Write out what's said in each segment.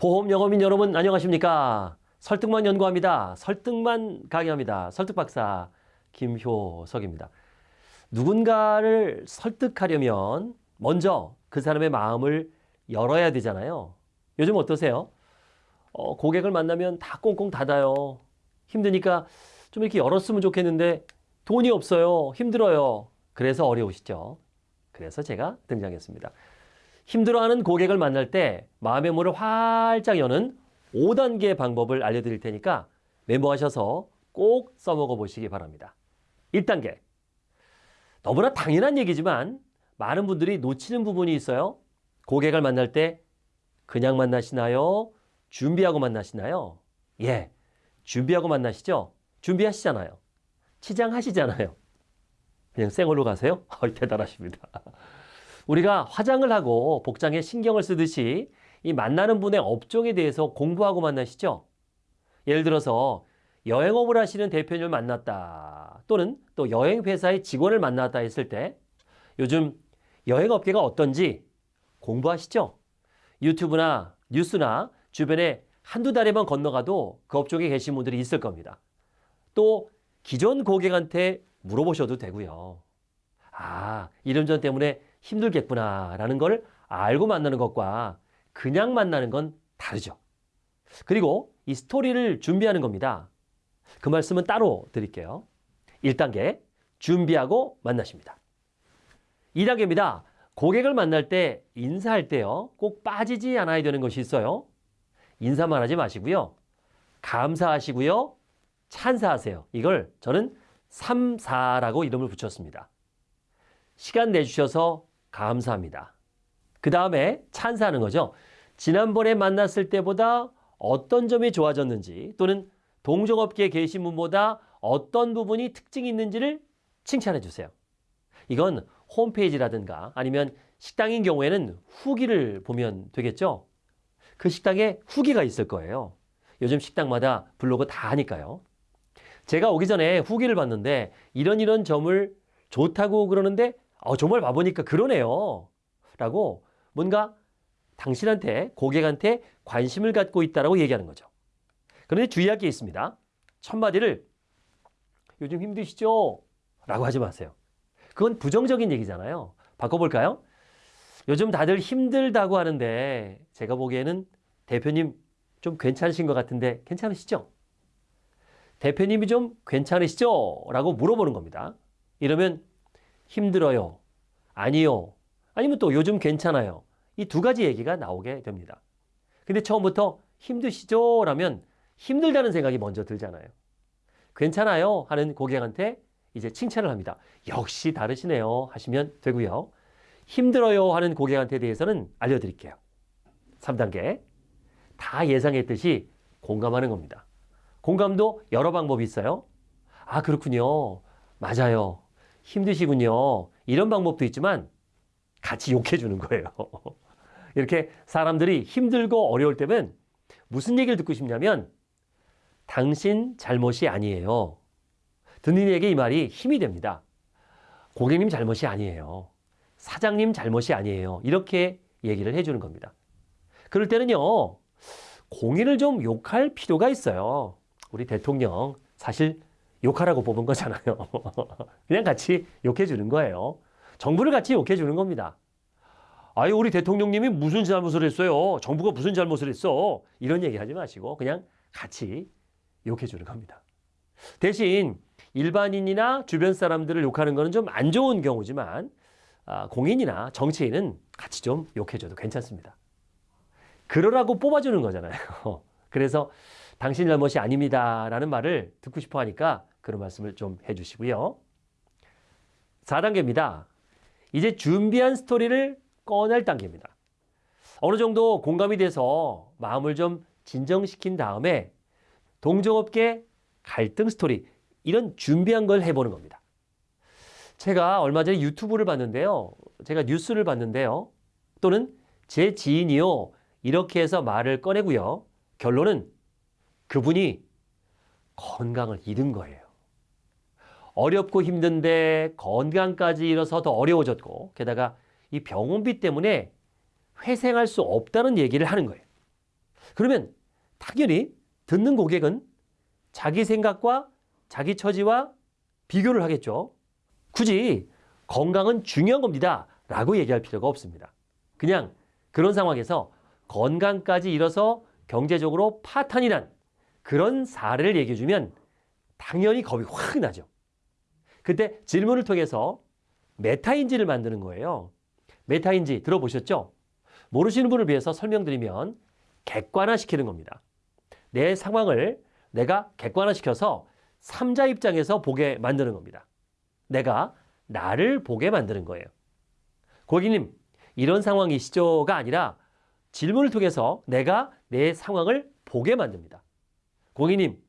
보험 영어민 여러분 안녕하십니까? 설득만 연구합니다. 설득만 강의합니다. 설득박사 김효석입니다. 누군가를 설득하려면 먼저 그 사람의 마음을 열어야 되잖아요. 요즘 어떠세요? 어, 고객을 만나면 다 꽁꽁 닫아요. 힘드니까 좀 이렇게 열었으면 좋겠는데 돈이 없어요. 힘들어요. 그래서 어려우시죠. 그래서 제가 등장했습니다. 힘들어하는 고객을 만날 때 마음의 문을 활짝 여는 5단계 방법을 알려드릴 테니까 메모하셔서 꼭 써먹어 보시기 바랍니다. 1단계. 너무나 당연한 얘기지만 많은 분들이 놓치는 부분이 있어요. 고객을 만날 때 그냥 만나시나요? 준비하고 만나시나요? 예, 준비하고 만나시죠? 준비하시잖아요. 치장하시잖아요. 그냥 생얼로 가세요? 대단하십니다. 우리가 화장을 하고 복장에 신경을 쓰듯이 이 만나는 분의 업종에 대해서 공부하고 만나시죠? 예를 들어서 여행업을 하시는 대표님을 만났다 또는 또 여행회사의 직원을 만났다 했을 때 요즘 여행업계가 어떤지 공부하시죠? 유튜브나 뉴스나 주변에 한두 달에만 건너가도 그 업종에 계신 분들이 있을 겁니다. 또 기존 고객한테 물어보셔도 되고요. 아, 이름전 때문에 힘들겠구나 라는 걸 알고 만나는 것과 그냥 만나는 건 다르죠. 그리고 이 스토리를 준비하는 겁니다. 그 말씀은 따로 드릴게요. 1단계 준비하고 만나십니다. 2단계입니다. 고객을 만날 때 인사할 때요. 꼭 빠지지 않아야 되는 것이 있어요. 인사만 하지 마시고요. 감사하시고요. 찬사하세요. 이걸 저는 3, 4라고 이름을 붙였습니다. 시간 내주셔서 감사합니다. 그 다음에 찬사하는 거죠. 지난번에 만났을 때보다 어떤 점이 좋아졌는지 또는 동종업계에 계신 분보다 어떤 부분이 특징이 있는지를 칭찬해 주세요. 이건 홈페이지라든가 아니면 식당인 경우에는 후기를 보면 되겠죠. 그 식당에 후기가 있을 거예요. 요즘 식당마다 블로그 다 하니까요. 제가 오기 전에 후기를 봤는데 이런 이런 점을 좋다고 그러는데 어, 정말 봐보니까 그러네요. 라고 뭔가 당신한테 고객한테 관심을 갖고 있다라고 얘기하는 거죠. 그런데 주의할 게 있습니다. 첫 마디를 요즘 힘드시죠? 라고 하지 마세요. 그건 부정적인 얘기잖아요. 바꿔볼까요? 요즘 다들 힘들다고 하는데 제가 보기에는 대표님 좀 괜찮으신 것 같은데 괜찮으시죠? 대표님이 좀 괜찮으시죠? 라고 물어보는 겁니다. 이러면 힘들어요. 아니요. 아니면 또 요즘 괜찮아요. 이 두 가지 얘기가 나오게 됩니다. 근데 처음부터 힘드시죠? 라면 힘들다는 생각이 먼저 들잖아요. 괜찮아요? 하는 고객한테 이제 칭찬을 합니다. 역시 다르시네요. 하시면 되고요. 힘들어요 하는 고객한테 대해서는 알려드릴게요. 3단계. 다 예상했듯이 공감하는 겁니다. 공감도 여러 방법이 있어요. 아, 그렇군요. 맞아요. 힘드시군요. 이런 방법도 있지만 같이 욕해 주는 거예요. 이렇게 사람들이 힘들고 어려울 때면 무슨 얘기를 듣고 싶냐면 당신 잘못이 아니에요. 듣는 이에게 이 말이 힘이 됩니다. 고객님 잘못이 아니에요. 사장님 잘못이 아니에요. 이렇게 얘기를 해주는 겁니다. 그럴 때는요, 공인을 좀 욕할 필요가 있어요. 우리 대통령 사실 욕하라고 뽑은 거잖아요. 그냥 같이 욕해 주는 거예요. 정부를 같이 욕해 주는 겁니다. 아유, 우리 대통령님이 무슨 잘못을 했어요? 정부가 무슨 잘못을 했어? 이런 얘기 하지 마시고 그냥 같이 욕해 주는 겁니다. 대신 일반인이나 주변 사람들을 욕하는 것은 좀안 좋은 경우지만 아, 공인이나 정치인은 같이 좀 욕해줘도 괜찮습니다. 그러라고 뽑아주는 거잖아요. 그래서 당신 잘못이 아닙니다. 라는 말을 듣고 싶어 하니까 그런 말씀을 좀 해주시고요. 4단계입니다. 이제 준비한 스토리를 꺼낼 단계입니다. 어느 정도 공감이 돼서 마음을 좀 진정시킨 다음에 동종업계 갈등 스토리 이런 준비한 걸 해보는 겁니다. 제가 얼마 전에 유튜브를 봤는데요. 제가 뉴스를 봤는데요. 또는 제 지인이요. 이렇게 해서 말을 꺼내고요. 결론은 그분이 건강을 잃은 거예요. 어렵고 힘든데 건강까지 잃어서 더 어려워졌고 게다가 이 병원비 때문에 회생할 수 없다는 얘기를 하는 거예요. 그러면 당연히 듣는 고객은 자기 생각과 자기 처지와 비교를 하겠죠. 굳이 건강은 중요한 겁니다. 라고 얘기할 필요가 없습니다. 그냥 그런 상황에서 건강까지 잃어서 경제적으로 파탄이 난 그런 사례를 얘기해 주면 당연히 겁이 확 나죠. 그때 질문을 통해서 메타인지를 만드는 거예요. 메타인지 들어보셨죠? 모르시는 분을 위해서 설명드리면 객관화시키는 겁니다. 내 상황을 내가 객관화시켜서 삼자 입장에서 보게 만드는 겁니다. 내가 나를 보게 만드는 거예요. 고객님, 이런 상황이시죠가 아니라 질문을 통해서 내가 내 상황을 보게 만듭니다. 고객님,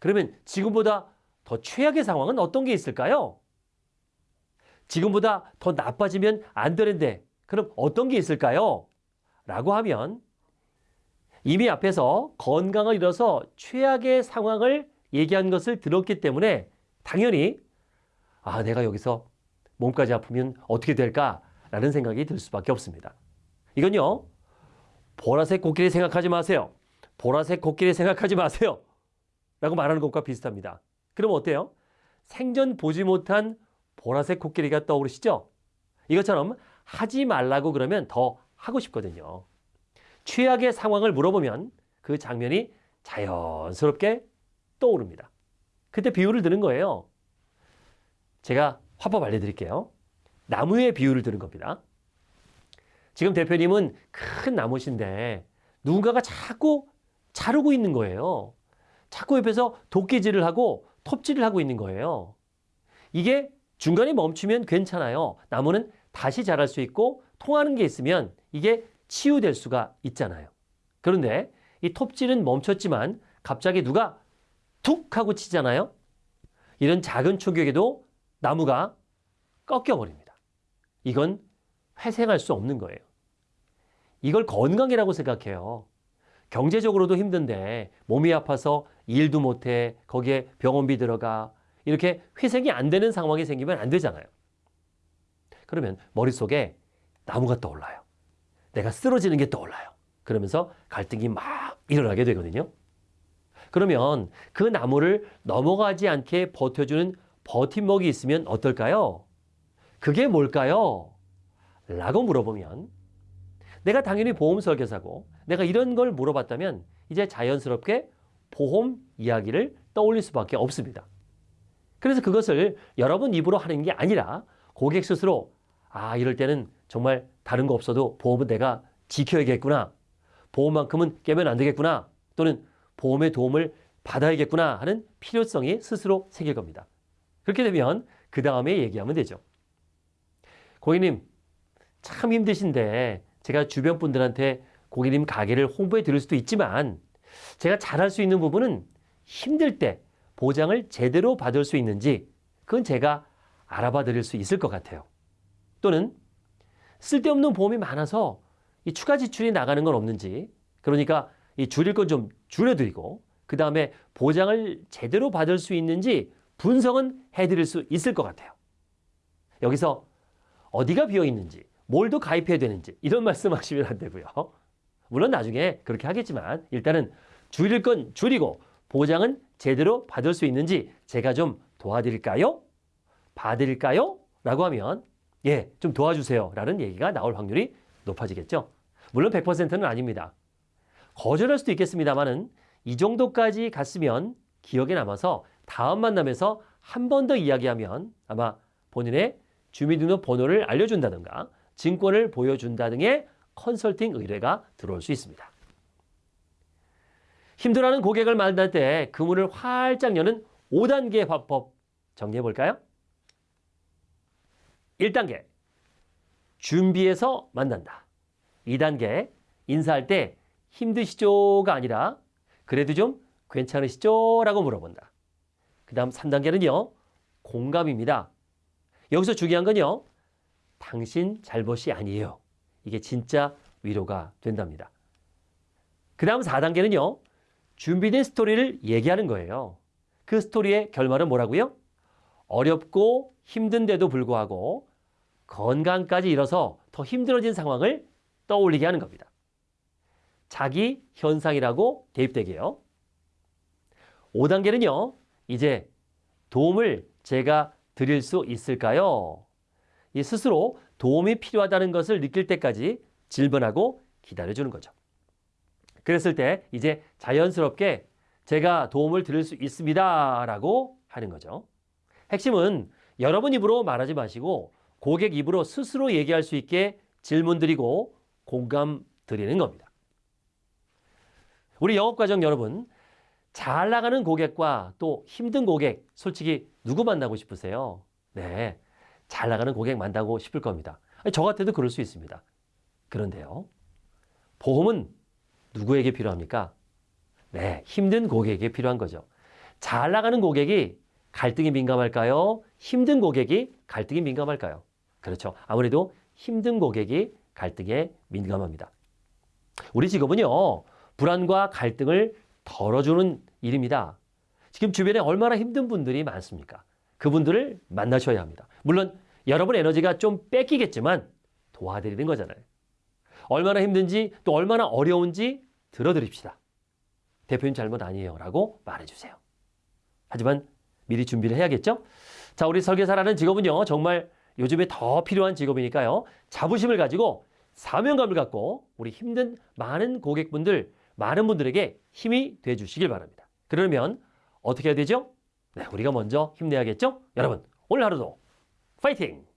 그러면 지금보다 더 최악의 상황은 어떤 게 있을까요? 지금보다 더 나빠지면 안 되는데 그럼 어떤 게 있을까요? 라고 하면 이미 앞에서 건강을 잃어서 최악의 상황을 얘기한 것을 들었기 때문에 당연히 아, 내가 여기서 몸까지 아프면 어떻게 될까라는 생각이 들 수밖에 없습니다. 이건요, 보라색 코끼리 생각하지 마세요. 보라색 코끼리 생각하지 마세요. 라고 말하는 것과 비슷합니다. 그럼 어때요? 생전 보지 못한 보라색 코끼리가 떠오르시죠? 이것처럼 하지 말라고 그러면 더 하고 싶거든요. 최악의 상황을 물어보면 그 장면이 자연스럽게 떠오릅니다. 그때 비유를 드는 거예요. 제가 화법 알려드릴게요. 나무의 비유를 드는 겁니다. 지금 대표님은 큰 나무신데 누군가가 자꾸 자르고 있는 거예요. 자꾸 옆에서 도끼질을 하고 톱질을 하고 있는 거예요. 이게 중간에 멈추면 괜찮아요. 나무는 다시 자랄 수 있고 통하는 게 있으면 이게 치유될 수가 있잖아요. 그런데 이 톱질은 멈췄지만 갑자기 누가 툭 하고 치잖아요. 이런 작은 충격에도 나무가 꺾여버립니다. 이건 회생할 수 없는 거예요. 이걸 건강이라고 생각해요. 경제적으로도 힘든데 몸이 아파서 일도 못해 거기에 병원비 들어가 이렇게 회생이 안 되는 상황이 생기면 안 되잖아요. 그러면 머릿속에 나무가 떠올라요. 내가 쓰러지는 게 떠올라요. 그러면서 갈등이 막 일어나게 되거든요. 그러면 그 나무를 넘어가지 않게 버텨주는 버팀목이 있으면 어떨까요? 그게 뭘까요? 라고 물어보면 내가 당연히 보험 설계사고 내가 이런 걸 물어봤다면 이제 자연스럽게 보험 이야기를 떠올릴 수밖에 없습니다. 그래서 그것을 여러분 입으로 하는 게 아니라 고객 스스로 아 이럴 때는 정말 다른 거 없어도 보험은 내가 지켜야겠구나. 보험만큼은 깨면 안 되겠구나. 또는 보험의 도움을 받아야겠구나 하는 필요성이 스스로 생길 겁니다. 그렇게 되면 그 다음에 얘기하면 되죠. 고객님 참 힘드신데 제가 주변 분들한테 고객님 가게를 홍보해 드릴 수도 있지만 제가 잘할 수 있는 부분은 힘들 때 보장을 제대로 받을 수 있는지 그건 제가 알아봐 드릴 수 있을 것 같아요. 또는 쓸데없는 보험이 많아서 이 추가 지출이 나가는 건 없는지 그러니까 이 줄일 건 좀 줄여드리고 그 다음에 보장을 제대로 받을 수 있는지 분석은 해드릴 수 있을 것 같아요. 여기서 어디가 비어 있는지 뭘 더 가입해야 되는지 이런 말씀하시면 안 되고요. 물론 나중에 그렇게 하겠지만 일단은 줄일 건 줄이고 보장은 제대로 받을 수 있는지 제가 좀 도와드릴까요? 봐드릴까요? 라고 하면 예, 좀 도와주세요. 라는 얘기가 나올 확률이 높아지겠죠. 물론 100%는 아닙니다. 거절할 수도 있겠습니다만은 이 정도까지 갔으면 기억에 남아서 다음 만남에서 한 번 더 이야기하면 아마 본인의 주민등록 번호를 알려준다든가 증권을 보여준다 등의 컨설팅 의뢰가 들어올 수 있습니다. 힘들어하는 고객을 만날 때 그 문을 활짝 여는 5단계 화법 정리해 볼까요? 1단계 준비해서 만난다. 2단계 인사할 때 힘드시죠가 아니라 그래도 좀 괜찮으시죠? 라고 물어본다. 그 다음 3단계는요. 공감입니다. 여기서 중요한 건요. 당신 잘못이 아니에요. 이게 진짜 위로가 된답니다. 그 다음 4단계는요. 준비된 스토리를 얘기하는 거예요. 그 스토리의 결말은 뭐라고요? 어렵고 힘든데도 불구하고 건강까지 잃어서 더 힘들어진 상황을 떠올리게 하는 겁니다. 자기 현상이라고 대입되게요. 5단계는요. 이제 도움을 제가 드릴 수 있을까요? 이 스스로 도움이 필요하다는 것을 느낄 때까지 질문하고 기다려주는 거죠. 그랬을 때 이제 자연스럽게 제가 도움을 드릴 수 있습니다. 라고 하는 거죠. 핵심은 여러분 입으로 말하지 마시고 고객 입으로 스스로 얘기할 수 있게 질문 드리고 공감 드리는 겁니다. 우리 영업과정 여러분, 잘 나가는 고객과 또 힘든 고객, 솔직히 누구 만나고 싶으세요? 네, 잘 나가는 고객 만나고 싶을 겁니다. 저 같아도 그럴 수 있습니다. 그런데요, 보험은 누구에게 필요합니까? 네, 힘든 고객에게 필요한 거죠. 잘 나가는 고객이 갈등이 민감할까요? 힘든 고객이 갈등이 민감할까요? 그렇죠. 아무래도 힘든 고객이 갈등에 민감합니다. 우리 직업은요, 불안과 갈등을 덜어주는 일입니다. 지금 주변에 얼마나 힘든 분들이 많습니까? 그분들을 만나셔야 합니다. 물론 여러분 에너지가 좀 뺏기겠지만 도와드리는 거잖아요. 얼마나 힘든지 또 얼마나 어려운지 들어드립시다. 대표님 잘못 아니에요. 라고 말해주세요. 하지만 미리 준비를 해야겠죠? 자, 우리 설계사라는 직업은요, 정말 요즘에 더 필요한 직업이니까요. 자부심을 가지고 사명감을 갖고 우리 힘든 많은 고객분들, 많은 분들에게 힘이 돼 주시길 바랍니다. 그러면 어떻게 해야 되죠? 네, 우리가 먼저 힘내야겠죠? 여러분, 오늘 하루도 파이팅!